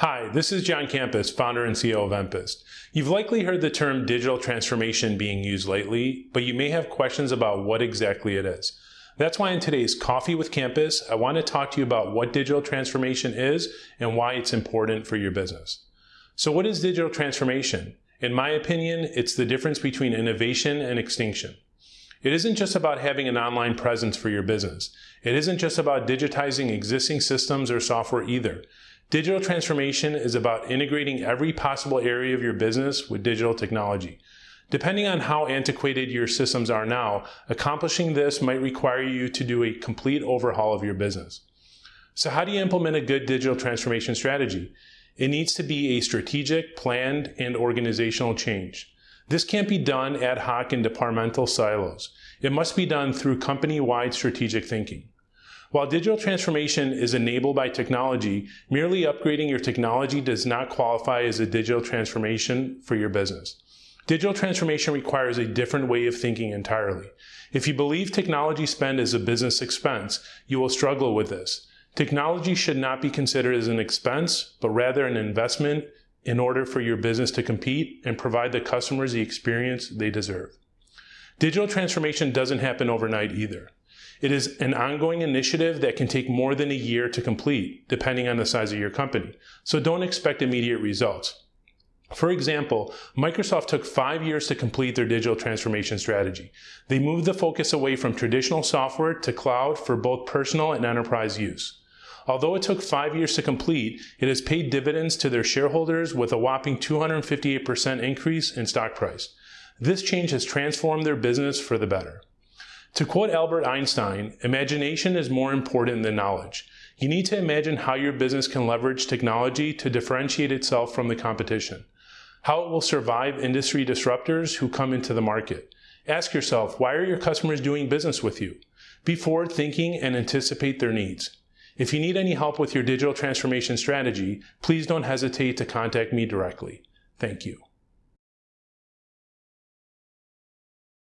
Hi, this is John Campus, founder and CEO of Empist. You've likely heard the term digital transformation being used lately, but you may have questions about what exactly it is. That's why in today's Coffee with Campus, I want to talk to you about what digital transformation is and why it's important for your business. So what is digital transformation? In my opinion, it's the difference between innovation and extinction. It isn't just about having an online presence for your business. It isn't just about digitizing existing systems or software either. Digital transformation is about integrating every possible area of your business with digital technology. Depending on how antiquated your systems are now, accomplishing this might require you to do a complete overhaul of your business. So how do you implement a good digital transformation strategy? It needs to be a strategic, planned, and organizational change. This can't be done ad hoc in departmental silos. It must be done through company-wide strategic thinking. While digital transformation is enabled by technology, merely upgrading your technology does not qualify as a digital transformation for your business. Digital transformation requires a different way of thinking entirely. If you believe technology spend is a business expense, you will struggle with this. Technology should not be considered as an expense, but rather an investment in order for your business to compete and provide the customers the experience they deserve. Digital transformation doesn't happen overnight either. It is an ongoing initiative that can take more than a year to complete, depending on the size of your company. So don't expect immediate results. For example, Microsoft took five years to complete their digital transformation strategy. They moved the focus away from traditional software to cloud for both personal and enterprise use. Although it took five years to complete, it has paid dividends to their shareholders with a whopping 258% increase in stock price. This change has transformed their business for the better. To quote Albert Einstein, imagination is more important than knowledge. You need to imagine how your business can leverage technology to differentiate itself from the competition, how it will survive industry disruptors who come into the market. Ask yourself, why are your customers doing business with you? Be forward thinking and anticipate their needs. If you need any help with your digital transformation strategy, please don't hesitate to contact me directly. Thank you.